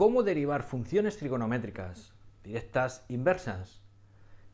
cómo derivar funciones trigonométricas directas inversas.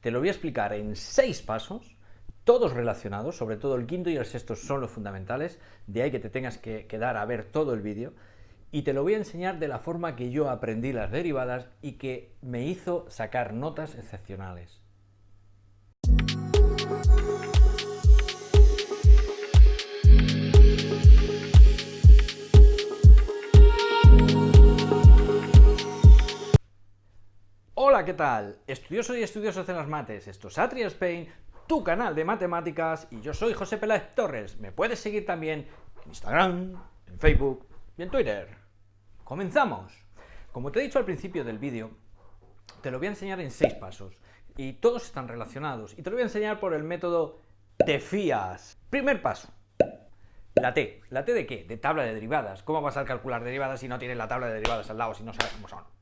Te lo voy a explicar en seis pasos, todos relacionados, sobre todo el quinto y el sexto son los fundamentales, de ahí que te tengas que quedar a ver todo el vídeo, y te lo voy a enseñar de la forma que yo aprendí las derivadas y que me hizo sacar notas excepcionales. ¿Qué tal? Estudiosos y estudiosos de las mates, esto es Atria Spain, tu canal de matemáticas, y yo soy José Peláez Torres. Me puedes seguir también en Instagram, en Facebook y en Twitter. ¡Comenzamos! Como te he dicho al principio del vídeo, te lo voy a enseñar en seis pasos, y todos están relacionados, y te lo voy a enseñar por el método te fías. Primer paso, la T. ¿La T de qué? De tabla de derivadas. ¿Cómo vas a calcular derivadas si no tienes la tabla de derivadas al lado, si no sabes cómo son?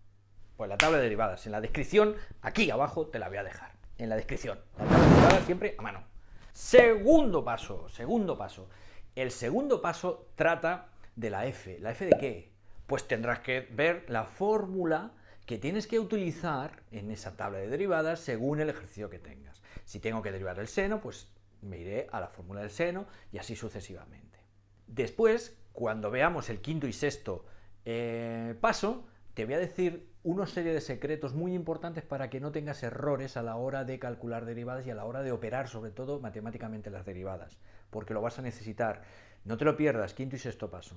Pues la tabla de derivadas, en la descripción, aquí abajo te la voy a dejar, en la descripción. La tabla de derivadas siempre a mano. Segundo paso, segundo paso. El segundo paso trata de la f. ¿La f de qué? Pues tendrás que ver la fórmula que tienes que utilizar en esa tabla de derivadas según el ejercicio que tengas. Si tengo que derivar el seno, pues me iré a la fórmula del seno y así sucesivamente. Después, cuando veamos el quinto y sexto eh, paso, te voy a decir una serie de secretos muy importantes para que no tengas errores a la hora de calcular derivadas y a la hora de operar, sobre todo matemáticamente, las derivadas, porque lo vas a necesitar. No te lo pierdas, quinto y sexto paso.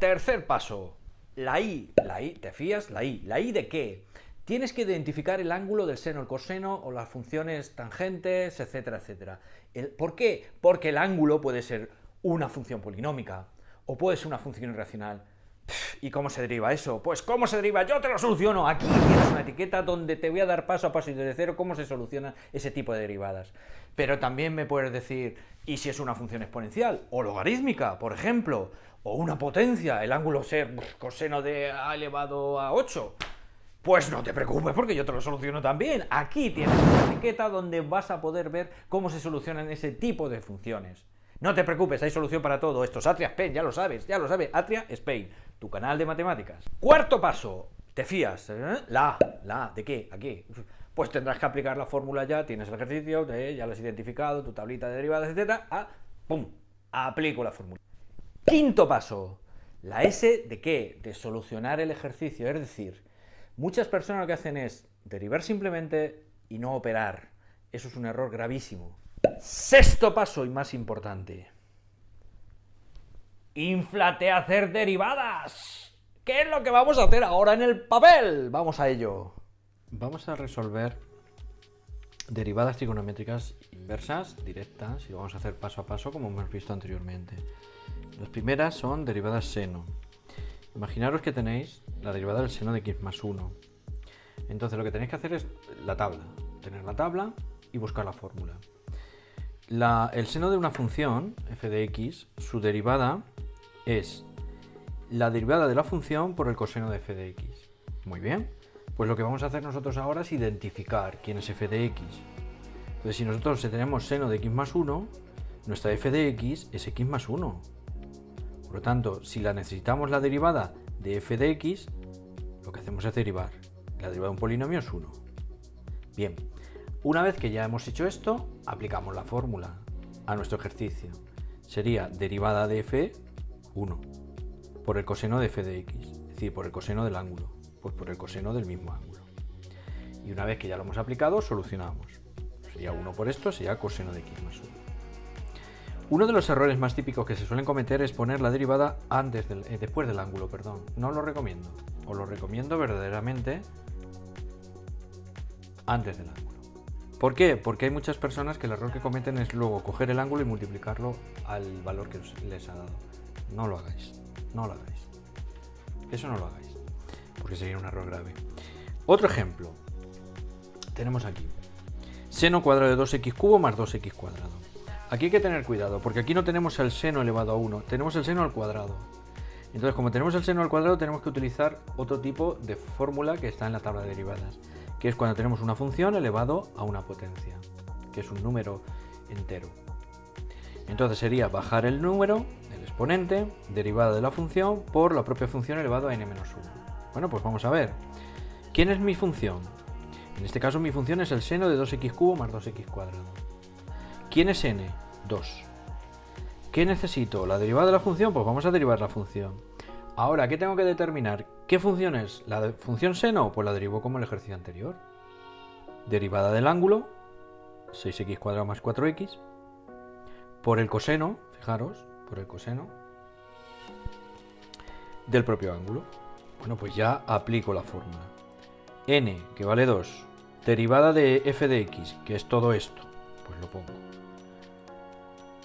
Tercer paso, la i. La i, ¿te fías? La i. ¿La i de qué? Tienes que identificar el ángulo del seno, el coseno o las funciones tangentes, etcétera, etcétera. ¿Por qué? Porque el ángulo puede ser una función polinómica o puede ser una función irracional ¿Y cómo se deriva eso? Pues ¿cómo se deriva? Yo te lo soluciono. Aquí tienes una etiqueta donde te voy a dar paso a paso y desde cero cómo se soluciona ese tipo de derivadas. Pero también me puedes decir, ¿y si es una función exponencial? O logarítmica, por ejemplo. O una potencia, el ángulo ser coseno de a elevado a 8. Pues no te preocupes porque yo te lo soluciono también. Aquí tienes una etiqueta donde vas a poder ver cómo se solucionan ese tipo de funciones. No te preocupes, hay solución para todo. Esto es Atria Spain, ya lo sabes, ya lo sabes. Atria Spain, tu canal de matemáticas. Cuarto paso, te fías. ¿eh? La, la, ¿de qué? ¿A qué? Pues tendrás que aplicar la fórmula ya, tienes el ejercicio, ya lo has identificado, tu tablita de derivadas. Ah, ¡Pum! Aplico la fórmula. Quinto paso, la S de qué? De solucionar el ejercicio. Es decir, muchas personas lo que hacen es derivar simplemente y no operar. Eso es un error gravísimo. Sexto paso y más importante. Inflate a hacer derivadas. ¿Qué es lo que vamos a hacer ahora en el papel? Vamos a ello. Vamos a resolver derivadas trigonométricas inversas, directas, y lo vamos a hacer paso a paso como hemos visto anteriormente. Las primeras son derivadas seno. Imaginaros que tenéis la derivada del seno de x más 1. Entonces lo que tenéis que hacer es la tabla. Tener la tabla y buscar la fórmula el seno de una función, f de x, su derivada es la derivada de la función por el coseno de f de x. Muy bien, pues lo que vamos a hacer nosotros ahora es identificar quién es f de x. Entonces si nosotros tenemos seno de x más 1, nuestra f de x es x más 1. Por lo tanto, si la necesitamos la derivada de f de x, lo que hacemos es derivar. La derivada de un polinomio es 1. Bien, una vez que ya hemos hecho esto, aplicamos la fórmula a nuestro ejercicio. Sería derivada de f 1 por el coseno de f de x, es decir, por el coseno del ángulo, pues por el coseno del mismo ángulo. Y una vez que ya lo hemos aplicado, solucionamos. Sería 1 por esto, sería coseno de x más 1. Uno de los errores más típicos que se suelen cometer es poner la derivada antes del, eh, después del ángulo, perdón. No lo recomiendo. Os lo recomiendo verdaderamente antes del ángulo. ¿Por qué? Porque hay muchas personas que el error que cometen es luego coger el ángulo y multiplicarlo al valor que les ha dado. No lo hagáis, no lo hagáis. Eso no lo hagáis, porque sería un error grave. Otro ejemplo, tenemos aquí, seno cuadrado de 2x cubo más 2x cuadrado. Aquí hay que tener cuidado, porque aquí no tenemos el seno elevado a 1, tenemos el seno al cuadrado. Entonces, como tenemos el seno al cuadrado, tenemos que utilizar otro tipo de fórmula que está en la tabla de derivadas que es cuando tenemos una función elevado a una potencia, que es un número entero. Entonces sería bajar el número, exponente, derivada de la función, por la propia función elevado a n-1. Bueno, pues vamos a ver. ¿Quién es mi función? En este caso mi función es el seno de 2x cubo más 2x cuadrado. ¿Quién es n? 2. ¿Qué necesito? ¿La derivada de la función? Pues vamos a derivar la función. Ahora, ¿qué tengo que determinar? ¿Qué función es? ¿La función seno? Pues la derivo como el ejercicio anterior. Derivada del ángulo, 6x cuadrado más 4x, por el coseno, fijaros, por el coseno del propio ángulo. Bueno, pues ya aplico la fórmula. n, que vale 2, derivada de f de x, que es todo esto, pues lo pongo.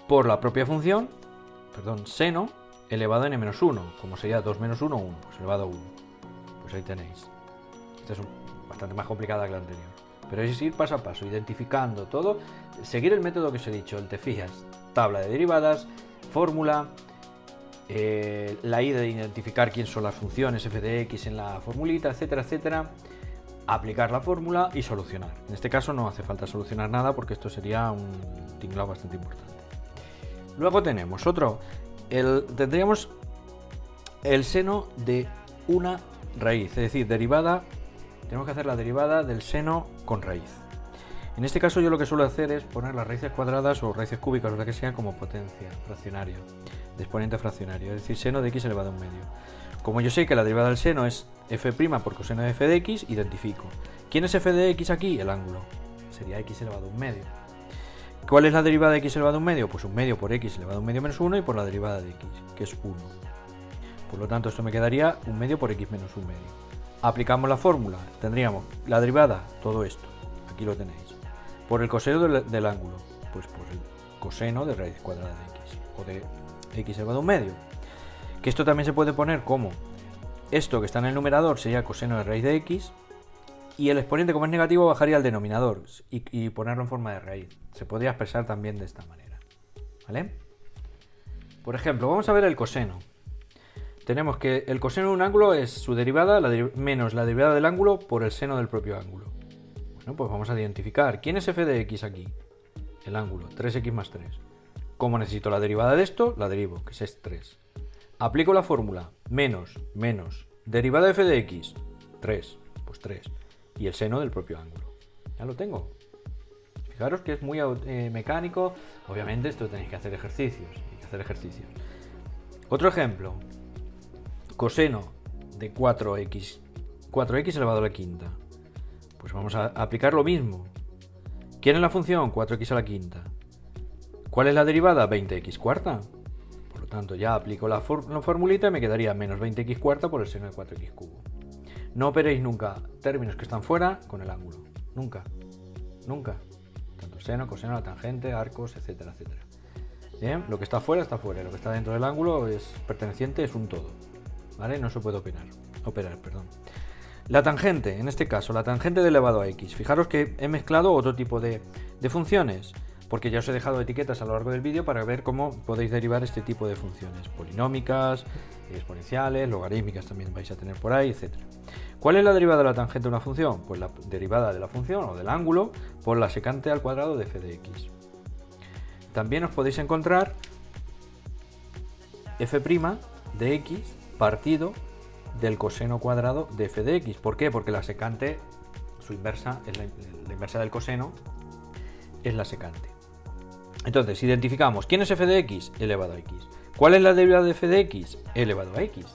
Por la propia función, perdón, seno elevado a n menos 1, como sería 2 menos 1, 1, pues elevado a 1. Pues ahí tenéis. Esta es bastante más complicada que la anterior. Pero es ir paso a paso, identificando todo, seguir el método que os he dicho, el te fijas, tabla de derivadas, fórmula, eh, la idea de identificar quién son las funciones f de x en la formulita, etcétera, etcétera, aplicar la fórmula y solucionar. En este caso no hace falta solucionar nada porque esto sería un tinglado bastante importante. Luego tenemos otro, el, tendríamos el seno de una raíz, es decir, derivada, tenemos que hacer la derivada del seno con raíz. En este caso yo lo que suelo hacer es poner las raíces cuadradas o raíces cúbicas o lo que sea como potencia fraccionaria, de exponente fraccionario, es decir, seno de x elevado a un medio. Como yo sé que la derivada del seno es f' por coseno de f de x, identifico. ¿Quién es f de x aquí? El ángulo. Sería x elevado a un medio. ¿Cuál es la derivada de x elevado a un medio? Pues un medio por x elevado a un medio menos 1 y por la derivada de x, que es 1. Por lo tanto, esto me quedaría un medio por x menos un medio. Aplicamos la fórmula, tendríamos la derivada, todo esto, aquí lo tenéis por el coseno del, ángulo, pues por el coseno de raíz cuadrada de x, o de x elevado a un medio. Que esto también se puede poner como esto que está en el numerador sería coseno de raíz de x, y el exponente como es negativo bajaría al denominador y, ponerlo en forma de raíz. Se podría expresar también de esta manera. ¿Vale? Por ejemplo, vamos a ver el coseno. Tenemos que el coseno de un ángulo es su derivada menos la derivada del ángulo por el seno del propio ángulo. Bueno, pues vamos a identificar. ¿Quién es f de x aquí? El ángulo, 3x más 3. Como necesito la derivada de esto, la derivo, que es 3. Aplico la fórmula, menos, menos, derivada de f de x, 3, pues 3. Y el seno del propio ángulo. Ya lo tengo. Fijaros que es muy eh, mecánico. Obviamente esto tenéis que hacer ejercicios. Hay que hacer ejercicios. Otro ejemplo. Coseno de 4x. 4x elevado a la quinta. Pues vamos a aplicar lo mismo. ¿Quién es la función? 4x a la quinta. ¿Cuál es la derivada? 20x cuarta. Por lo tanto, ya aplico la, formulita y me quedaría menos 20x cuarta por el seno de 4x cubo. No operéis nunca términos que están fuera con el ángulo. Nunca. Nunca. Tanto seno, coseno, la tangente, arcos, etcétera, etcétera. Bien, lo que está fuera está fuera. Lo que está dentro del ángulo es perteneciente, es un todo. ¿Vale? No se puede operar. Operar, perdón. La tangente, en este caso, la tangente de elevado a x. Fijaros que he mezclado otro tipo de, funciones, porque ya os he dejado etiquetas a lo largo del vídeo para ver cómo podéis derivar este tipo de funciones. Polinómicas, exponenciales, logarítmicas también vais a tener por ahí, etc. ¿Cuál es la derivada de la tangente de una función? Pues la derivada de la función o del ángulo por la secante al cuadrado de f de x. También os podéis encontrar f' de x partido del coseno cuadrado de f de x. ¿Por qué? Porque la secante, su inversa, es la, inversa del coseno, es la secante. Entonces, identificamos quién es f de x elevado a x. ¿Cuál es la derivada de f de x elevado a x?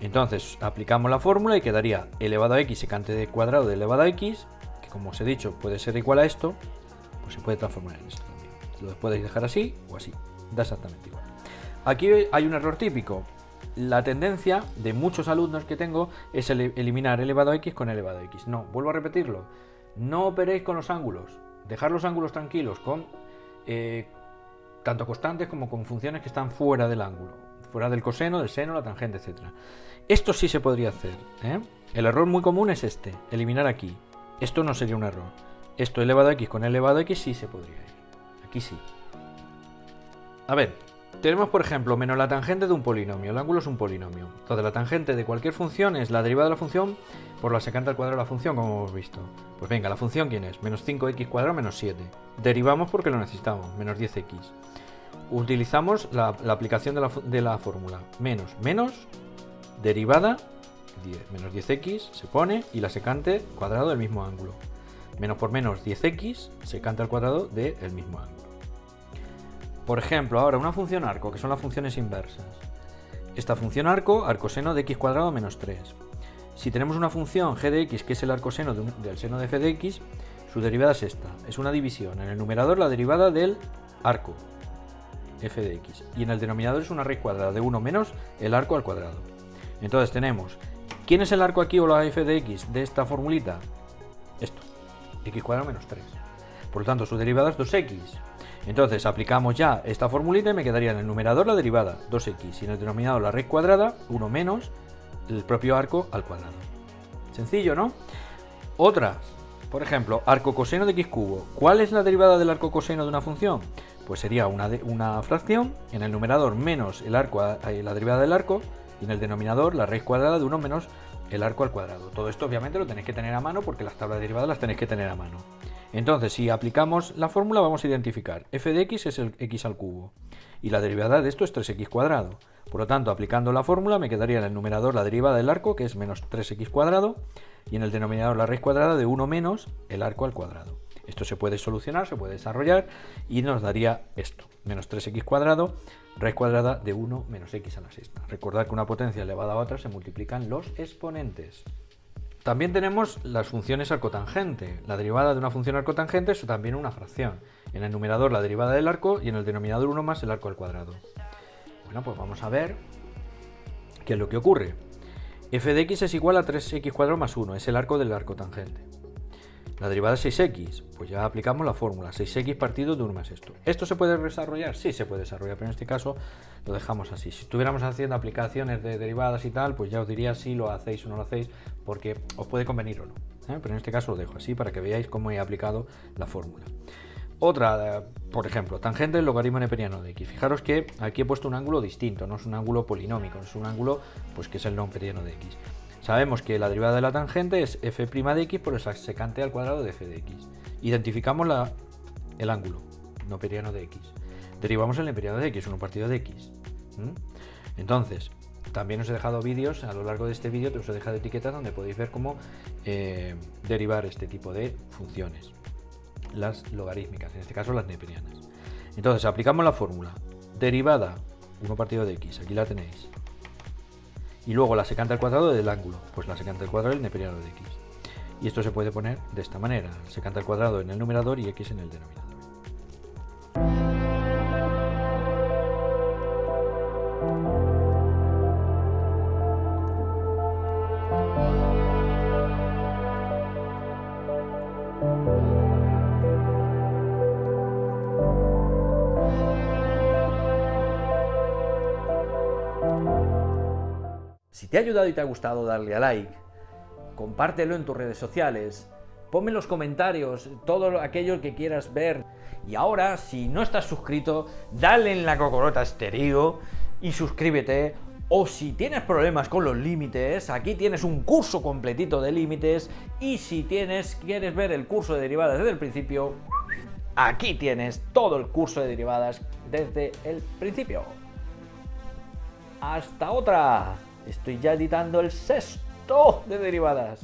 Entonces, aplicamos la fórmula y quedaría elevado a x secante de cuadrado de elevado a x, que como os he dicho puede ser igual a esto, pues se puede transformar en esto también. Lo podéis dejar así o así, da exactamente igual. Aquí hay un error típico, la tendencia de muchos alumnos que tengo es eliminar elevado a x con elevado a x. No, vuelvo a repetirlo. No operéis con los ángulos. Dejar los ángulos tranquilos con eh, tanto constantes como con funciones que están fuera del ángulo. Fuera del coseno, del seno, la tangente, etc. Esto sí se podría hacer. ¿eh? El error muy común es este, eliminar aquí. Esto no sería un error. Esto elevado a x con elevado a x sí se podría ir. Aquí sí. A ver, tenemos, por ejemplo, menos la tangente de un polinomio. El ángulo es un polinomio. Entonces, la tangente de cualquier función es la derivada de la función por la secante al cuadrado de la función, como hemos visto. Pues venga, ¿la función quién es? Menos 5x cuadrado menos 7. Derivamos porque lo necesitamos, menos 10x. Utilizamos la, aplicación de la, fórmula. Menos, menos, derivada, 10. Menos 10x se pone y la secante cuadrado del mismo ángulo. Menos por menos 10x secante al cuadrado del mismo ángulo. Por ejemplo, ahora una función arco, que son las funciones inversas. Esta función arco, arcoseno de x cuadrado menos 3. Si tenemos una función g de x, que es el arcoseno del seno de f de x, su derivada es esta. Es una división. En el numerador la derivada del arco, f de x. Y en el denominador es una raíz cuadrada de 1 menos el arco al cuadrado. Entonces tenemos, ¿quién es el arco aquí o la f de x de esta formulita? Esto, x cuadrado menos 3. Por lo tanto, su derivada es 2x. Entonces aplicamos ya esta formulita y me quedaría en el numerador la derivada 2x y en el denominador la raíz cuadrada 1 menos el propio arco al cuadrado. Sencillo, ¿no? Otras, por ejemplo, arco coseno de x cubo. ¿Cuál es la derivada del arco coseno de una función? Pues sería una, una fracción, en el numerador menos el arco, eh, la derivada del arco, y en el denominador la raíz cuadrada de 1 menos el arco al cuadrado. Todo esto obviamente lo tenéis que tener a mano porque las tablas derivadas las tenéis que tener a mano. Entonces, si aplicamos la fórmula vamos a identificar f de x es el x al cubo y la derivada de esto es 3x cuadrado. Por lo tanto, aplicando la fórmula me quedaría en el numerador la derivada del arco que es menos 3x cuadrado y en el denominador la raíz cuadrada de 1 menos el arco al cuadrado. Esto se puede solucionar, se puede desarrollar y nos daría esto, menos 3x cuadrado, raíz cuadrada de 1 menos x a la sexta. Recordad que una potencia elevada a otra se multiplican los exponentes. También tenemos las funciones arcotangente. La derivada de una función arcotangente es también una fracción. En el numerador la derivada del arco y en el denominador 1 más el arco al cuadrado. Bueno, pues vamos a ver qué es lo que ocurre. f de x es igual a 3x cuadrado más 1, es el arco del arcotangente. La derivada es 6x, pues ya aplicamos la fórmula, 6x partido de 1 más esto. ¿Esto se puede desarrollar? Sí, se puede desarrollar, pero en este caso lo dejamos así. Si estuviéramos haciendo aplicaciones de derivadas y tal, pues ya os diría si lo hacéis o no lo hacéis, porque os puede convenir o no. ¿eh? Pero en este caso lo dejo así para que veáis cómo he aplicado la fórmula. Otra, por ejemplo, tangente del logaritmo neperiano de x. Fijaros que aquí he puesto un ángulo distinto, no es un ángulo polinómico, es un ángulo pues, que es el neperiano de x. Sabemos que la derivada de la tangente es f' de x por el secante al cuadrado de f de x. Identificamos el ángulo noperiano de x. Derivamos el neperiano de x, 1 partido de x. Entonces, también os he dejado vídeos, a lo largo de este vídeo os he dejado etiquetas donde podéis ver cómo eh, derivar este tipo de funciones. Las logarítmicas, en este caso las neperianas. Entonces, aplicamos la fórmula. Derivada 1 partido de x, aquí la tenéis y luego la secante al cuadrado del ángulo, pues la secante al cuadrado del neperiano de x. Y esto se puede poner de esta manera, secante al cuadrado en el numerador y x en el denominador. Te ha ayudado y te ha gustado, darle a like, compártelo en tus redes sociales, ponme en los comentarios todo aquello que quieras ver. Y ahora, si no estás suscrito, dale en la cocorota estéreo y suscríbete. O si tienes problemas con los límites, aquí tienes un curso completito de límites. Y si tienes, quieres ver el curso de derivadas desde el principio, aquí tienes todo el curso de derivadas desde el principio. ¡Hasta otra! Estoy ya editando el sexto de derivadas.